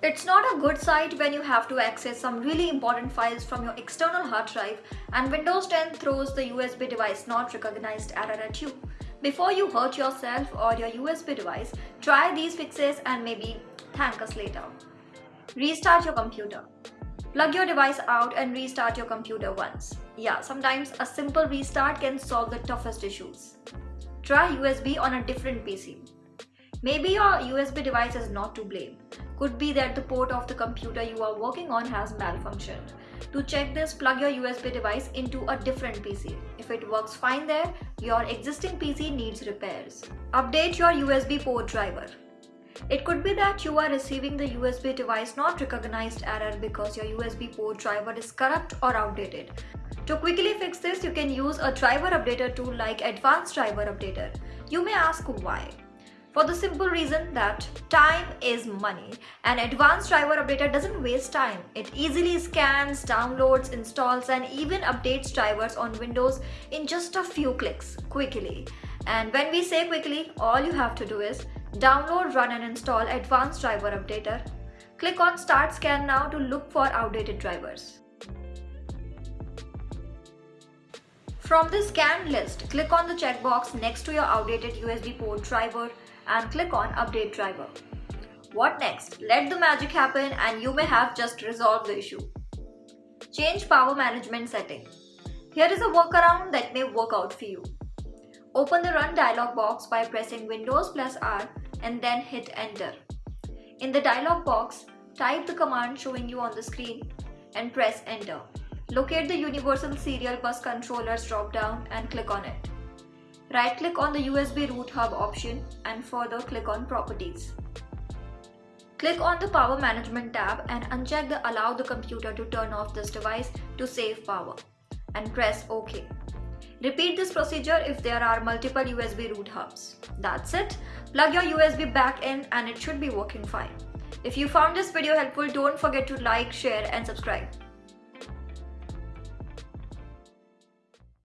It's not a good sight when you have to access some really important files from your external hard drive and Windows 10 throws the USB device not recognized error at you. Before you hurt yourself or your USB device, try these fixes and maybe thank us later. Restart your computer. Plug your device out and restart your computer once. Yeah, sometimes a simple restart can solve the toughest issues. Try USB on a different PC. Maybe your USB device is not to blame. Could be that the port of the computer you are working on has malfunctioned. To check this, plug your USB device into a different PC. If it works fine there, your existing PC needs repairs. Update your USB port driver. It could be that you are receiving the USB device not recognized error because your USB port driver is corrupt or outdated. To quickly fix this, you can use a driver updater tool like Advanced Driver Updater. You may ask why. For the simple reason that time is money and Advanced Driver Updater doesn't waste time. It easily scans, downloads, installs and even updates drivers on Windows in just a few clicks quickly. And when we say quickly, all you have to do is download, run and install Advanced Driver Updater. Click on Start Scan now to look for outdated drivers. From the scan list, click on the checkbox next to your outdated USB port driver and click on Update Driver. What next? Let the magic happen and you may have just resolved the issue. Change power management setting. Here is a workaround that may work out for you. Open the Run dialog box by pressing Windows plus R and then hit Enter. In the dialog box, type the command showing you on the screen and press Enter. Locate the Universal Serial Bus Controllers drop-down and click on it. Right-click on the USB root hub option and further click on Properties. Click on the Power Management tab and uncheck the Allow the computer to turn off this device to save power and press OK. Repeat this procedure if there are multiple USB root hubs. That's it. Plug your USB back in and it should be working fine. If you found this video helpful, don't forget to like, share and subscribe.